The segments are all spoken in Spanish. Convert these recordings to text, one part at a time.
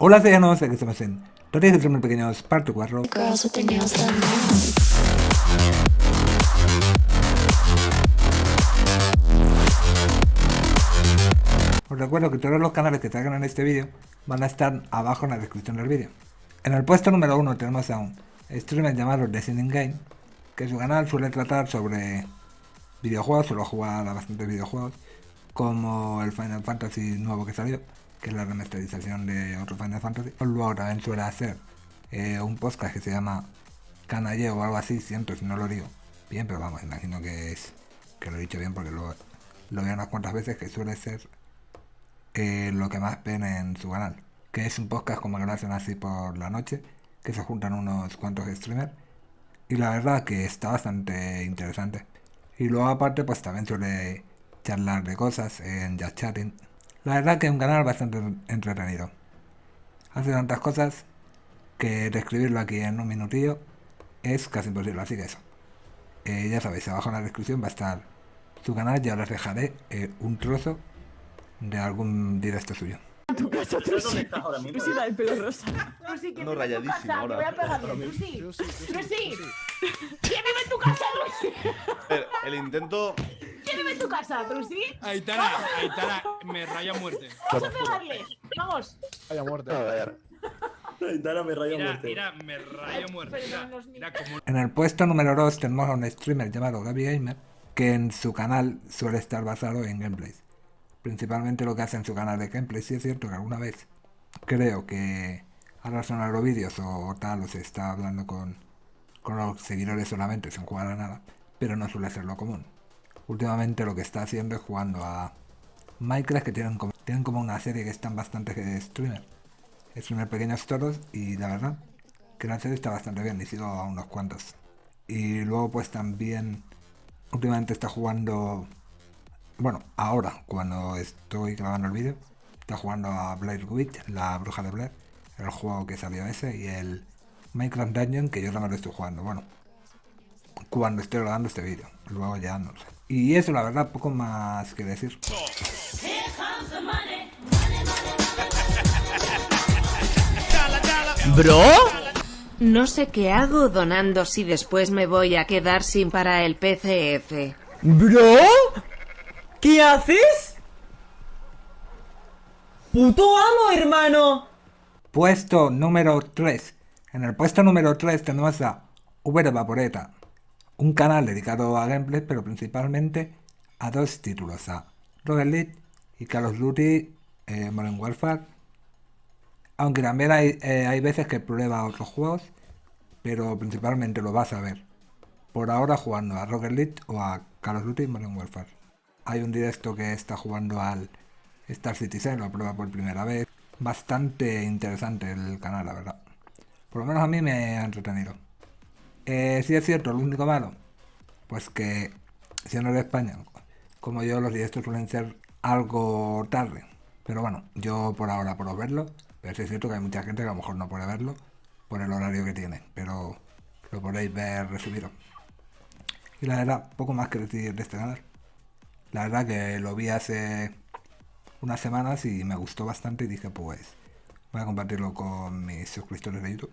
Hola, soy Anos, aquí estamos en Noticias de Streamer Pequeños, parte 4. Girls with their nails done now. Os recuerdo que todos los canales que traigan en este vídeo van a estar abajo en la descripción del vídeo. En el puesto número 1 tenemos a un streamer llamado Designing Game, que su canal suele tratar sobre videojuegos, suele jugar a bastantes videojuegos, como el Final Fantasy nuevo que salió, que es la remasterización de otro Final Fantasy. Luego también suele hacer eh, un podcast que se llama Canalle o algo así, siento si no lo digo bien, pero vamos, imagino que es que lo he dicho bien porque lo, lo veo unas cuantas veces, que suele ser eh, lo que más ven en su canal. Que es un podcast como que lo hacen así por la noche, que se juntan unos cuantos streamers. Y la verdad que está bastante interesante. Y luego aparte pues también suele charlar de cosas en Just Chatting. La verdad que es un canal bastante entretenido. Hace tantas cosas que describirlo aquí en un minutillo es casi imposible, así que eso. Eh, ya sabéis, abajo en la descripción va a estar su canal, ya os dejaré eh, un trozo de algún directo suyo. tu casa, Trusi. Trusi, la del pelo rosa. Trusi, que No, vive en tu rayadísimo casa, ahora. Te voy a pegar bien, Trusi. Trusi. ¿Quién vive en tu casa, Trusi? El, el intento. ¿Quién vive en tu casa, Trusi? Aitana, Aitana, me raya muerte. Vamos a pegarle. Vamos. Vaya muerte. A ver. Aitana me raya Mira, muerte. mira, me raya muerte. Mira, mira como En el puesto número 2 tenemos a un streamer llamado Gaby Gamer, que en su canal suele estar basado en gameplays. Principalmente lo que hace en su canal de gameplays, sí es cierto que alguna vez creo que ahora son agrovídeos o tal, o se está hablando con, con los seguidores solamente sin jugar a nada, pero no suele ser lo común. Últimamente lo que está haciendo es jugando a Minecraft, que tienen como, tienen como una serie que están bastantes streamers. Streamers pequeños todos, y la verdad que la serie está bastante bien, y sigo a unos cuantos. Y luego pues también últimamente está jugando, bueno, ahora cuando estoy grabando el vídeo, está jugando a Blair Witch, la bruja de Blair, el juego que salió ese, y el Minecraft Dungeon que yo también lo estoy jugando, bueno, cuando estoy grabando este vídeo, luego ya no sé. Y eso la verdad, poco más que decir. ¿Bro? No sé qué hago donando si después me voy a quedar sin para el PCF. ¿Bro? ¿Qué haces? ¡Puto amo, hermano! Puesto número 3. En el puesto número 3 tenemos a Uber Vaporeta, un canal dedicado a gameplay, pero principalmente a dos títulos, a Rocket League y Call of Duty eh, Modern Warfare. Aunque también hay, eh, hay veces que prueba otros juegos, pero principalmente lo vas a ver por ahora jugando a Rocket League o a Call of Duty Modern Warfare. Hay un directo que está jugando al Star Citizen, lo prueba por primera vez. Bastante interesante el canal, la verdad. Por lo menos a mí me ha entretenido. Eh, sí es cierto, lo único malo, pues que siendo de España, como yo, los directos suelen ser algo tarde. Pero bueno, yo por ahora puedo verlo, pero sí es cierto que hay mucha gente que a lo mejor no puede verlo por el horario que tiene, pero lo podéis ver resumido. Y la verdad, poco más que decir de este canal. La verdad que lo vi hace unas semanas y me gustó bastante y dije pues voy a compartirlo con mis suscriptores de YouTube.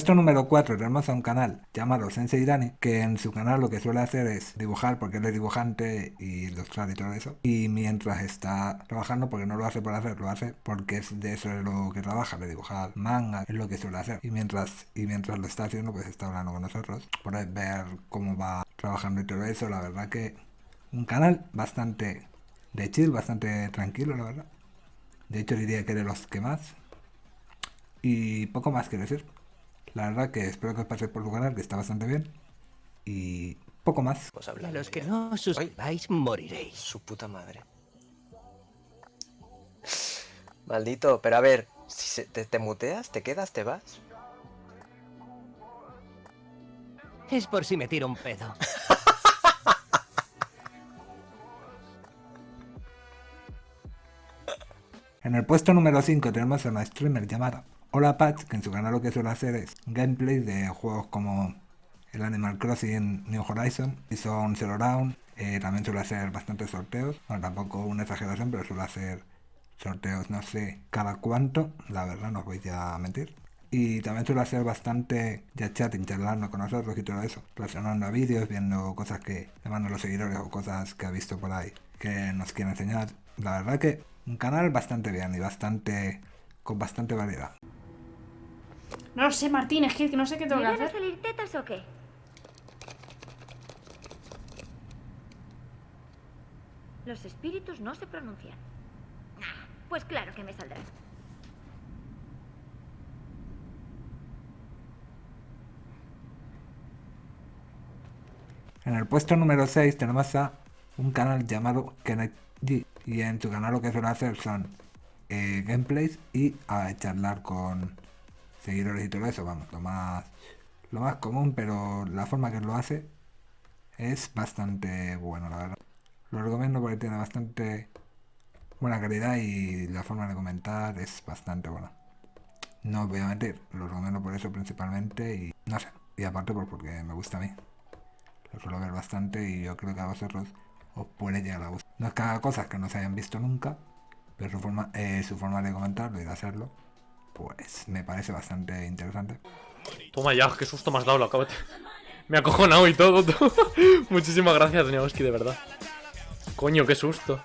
puesto número 4 tenemos a un canal llamado Sensei Dani, que en su canal lo que suele hacer es dibujar porque él es dibujante y ilustrar y todo eso. Y mientras está trabajando, porque no lo hace por hacer, lo hace porque es de eso de lo que trabaja, de dibujar manga, es lo que suele hacer. Y mientras, y mientras lo está haciendo, pues está hablando con nosotros. Podéis ver cómo va trabajando y todo eso. La verdad que un canal bastante de chill, bastante tranquilo, la verdad. De hecho diría que de los que más. Y poco más que decir. La verdad que espero que os paséis por su canal, que está bastante bien. Y poco más. Y a los que no os suscribáis moriréis. Su puta madre. Maldito, pero a ver, si se- te, te muteas, te quedas, te vas. Es por si me tiro un pedo. En el puesto número 5 tenemos a una streamer llamada Hola Patch, que en su canal lo que suele hacer es gameplay de juegos como el Animal Crossing New Horizon, Season Zero Round, eh, también suele hacer bastantes sorteos, bueno, tampoco una exageración, pero suele hacer sorteos no sé cada cuánto, la verdad no os voy a mentir. Y también suele hacer bastante ya chatting, charlando con nosotros y todo eso, relacionando a vídeos, viendo cosas que le mandan los seguidores o cosas que ha visto por ahí que nos quiere enseñar. La verdad que un canal bastante bien y bastante con bastante variedad. No lo sé, Martín, es que no sé qué tengo que ¿Me van a hacer. salir tetas o qué? Los espíritus no se pronuncian. Ah, pues claro que me saldrán. En el puesto número 6 tenemos a un canal llamado Kenneth G. Y en su canal lo que suele hacer son eh, gameplays y a charlar con seguidores y todo eso. Vamos, lo más, lo más común, pero la forma que lo hace es bastante bueno, la verdad. Lo recomiendo porque tiene bastante buena calidad y la forma de comentar es bastante buena. No voy a mentir, lo recomiendo por eso principalmente y no sé. Y aparte porque me gusta a mí. Lo suelo ver bastante y yo creo que a vosotros os puede llegar a gustar. No es que haga cosas que no se hayan visto nunca, pero su forma, eh, su forma de comentarlo y de hacerlo, pues me parece bastante interesante. Toma ya, qué susto has dado, lo acabo de... Me ha acojonado y todo. todo. Muchísimas gracias, Neoski, de verdad. Coño, qué susto.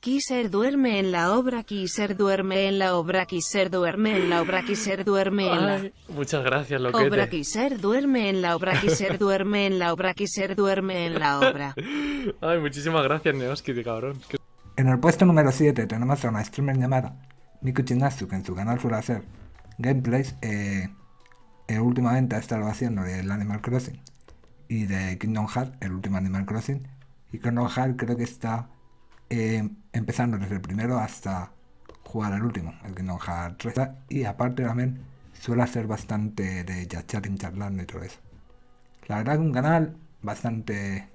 Kiser duerme en la obra, Kiser duerme en la obra, Kiser duerme en la obra, Kiser duerme en la Ay, muchas gracias, obra, loquete. Kiser duerme en la obra, Kiser duerme en la obra, Kiser duerme en la obra. Ay, muchísimas gracias, Neoski, de cabrón. En el puesto número 7 tenemos a una streamer llamada Chinatsu, que en su canal suele hacer gameplays. Eh, eh, últimamente ha estado haciendo del Animal Crossing y de Kingdom Hearts, el último Animal Crossing. Y Kingdom Hearts creo que está eh, empezando desde el primero hasta jugar al último, el Kingdom Hearts 3. Y aparte también suele hacer bastante de chatting, charlando y todo eso. La verdad que un canal bastante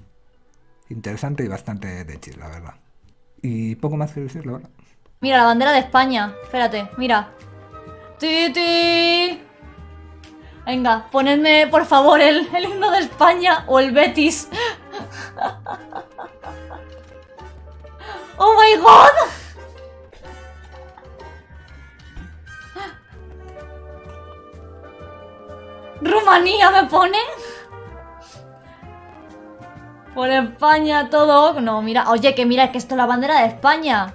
interesante y bastante de chill, la verdad. Y poco más que decirlo ahora. Mira, la bandera de España. Espérate, mira. ¡Ti, ti! Venga, ponedme, por favor, el, el himno de España o el Betis. ¡Oh, my God! ¿Rumanía me pone? Por España todo... No, mira, oye, que mira, que esto es la bandera de España.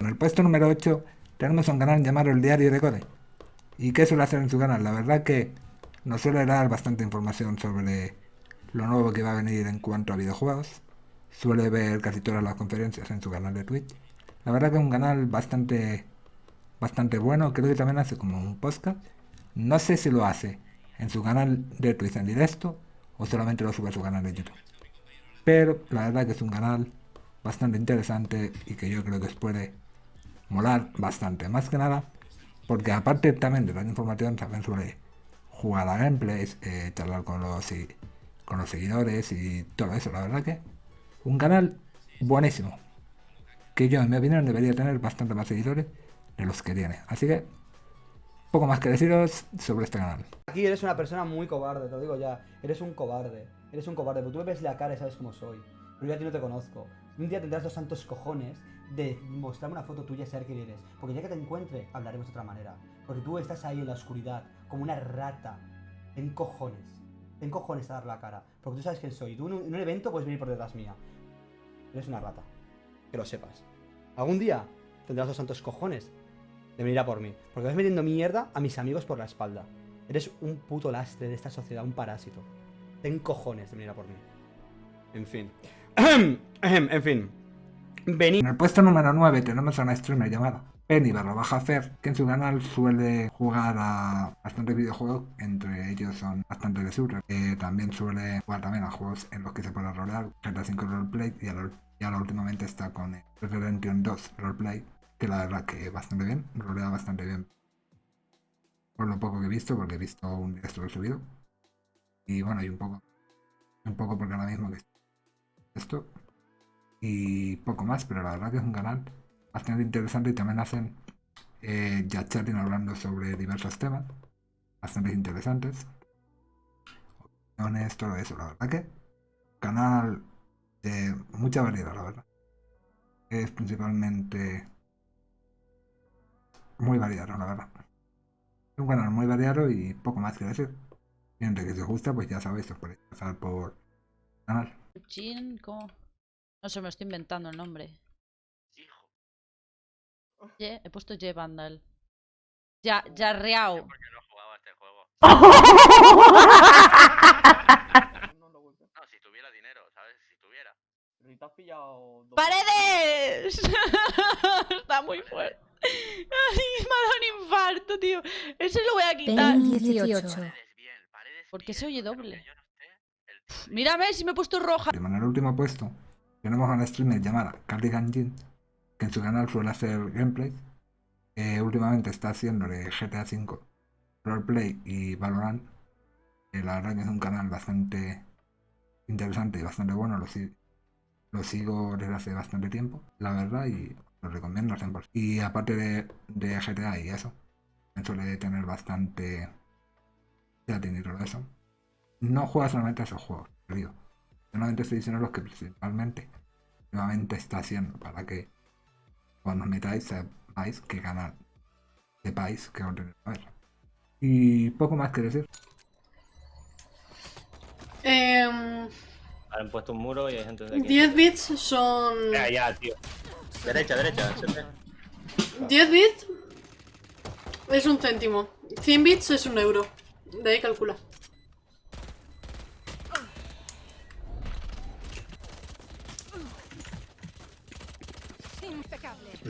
En el puesto número 8 tenemos un canal llamado El Diario de Code. ¿Y qué suele hacer en su canal? La verdad que nos suele dar bastante información sobre lo nuevo que va a venir en cuanto a videojuegos. Suele ver casi todas las conferencias en su canal de Twitch. La verdad que es un canal bastante bastante bueno. Creo que también hace como un podcast. No sé si lo hace en su canal de Twitch en directo o solamente lo sube a su canal de YouTube. Pero la verdad que es un canal bastante interesante y que yo creo que os puede molar bastante. Más que nada, porque aparte también de la información, también suele jugar a gameplays, eh, charlar con los, y- con los seguidores y todo eso. La verdad que un canal buenísimo. Que yo, en mi opinión, debería tener bastante más seguidores de los que tiene. Así que, poco más que deciros sobre este canal. Aquí eres una persona muy cobarde, te lo digo ya. Eres un cobarde. Eres un cobarde, porque tú me ves la cara y sabes cómo soy. Pero yo a ti no te conozco. Un día tendrás los santos cojones de mostrarme una foto tuya y saber quién eres. Porque ya que te encuentre, hablaremos de otra manera. Porque tú estás ahí en la oscuridad, como una rata. Ten cojones. Ten cojones a dar la cara. Porque tú sabes quién soy. Tú en un, en un evento puedes venir por detrás mía. Eres una rata. Que lo sepas. Algún día tendrás los santos cojones de venir a por mí. Porque vas metiendo mierda a mis amigos por la espalda. Eres un puto lastre de esta sociedad, un parásito. Ten cojones de venir a por mí. En fin. en fin. En el puesto número 9 tenemos a una streamer llamada Penny barra baja Fer, que en su canal suele jugar a bastantes videojuegos, entre ellos son bastante de shooter. Eh, también suele jugar también a juegos en los que se puede rolear, GTA 5 Roleplay, y ahora, y últimamente está con eh, Red Dead Redemption 2 Roleplay, que la verdad que bastante bien, rolea bastante bien. Por lo poco que he visto, porque he visto un directo subido. Y bueno, y un poco, un poco porque ahora mismo que esto y poco más, pero la verdad que es un canal bastante interesante y también hacen eh, ya chatting hablando sobre diversos temas bastante interesantes. Opiniones, todo eso, la verdad que canal de mucha variedad, la verdad. Es principalmente muy variado, la verdad. Un canal muy variado y poco más que decir. Gente que os gusta, pues ya sabéis, os podéis pasar por el canal. No sé, me estoy inventando el nombre. Ye, he puesto Ye Vandal. Ya, ya Reao. No, si tuviera dinero, ¿sabes? Si tuviera. Te has pillado dos- ¡Paredes! Está muy fuerte. Ay, me ha dado un infarto, tío. Ese lo voy a quitar. Ten 18. ¿Por qué se oye doble? Mírame si me he puesto roja. Y en el último puesto tenemos a una streamer llamada Cardigan Jin, que en su canal suele hacer gameplay. Eh, últimamente está haciendo de GTA V, Roleplay y Valorant. Eh, la verdad que es un canal bastante interesante y bastante bueno. Lo, si- lo sigo desde hace bastante tiempo, la verdad, y lo recomiendo al 100%. Y aparte de, de GTA y eso, suele tener bastante chatting y todo eso. No juega solamente a esos juegos, digo. Solamente estoy diciendo los que principalmente nuevamente está haciendo para que cuando os metáis sepáis qué canal sepáis que contenido a ver. Y poco más que decir. Em, Han puesto un muro y hay gente de aquí. 10 bits son... Ya, ya, tío. Derecha, derecha. siempre. 10 bits es un céntimo. 100 bits es un euro. De ahí calcula.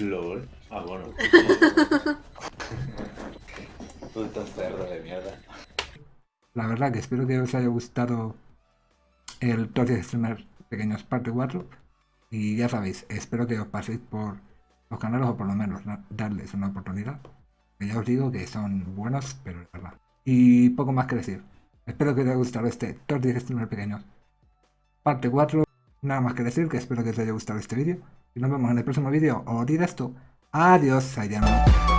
LOL. Ah, bueno. Puto cerdo de mierda. La verdad que espero que os haya gustado el Top 10 Streamers Pequeños parte 4. Y ya sabéis, espero que os paséis por los canales o por lo menos da- darles una oportunidad. Que ya os digo que son buenos, pero es verdad. Y poco más que decir. Espero que os haya gustado este Top 10 Streamers Pequeños parte 4. Nada más que decir que espero que os haya gustado este vídeo. Y nos vemos en el próximo vídeo o directo. Adiós, Sayano.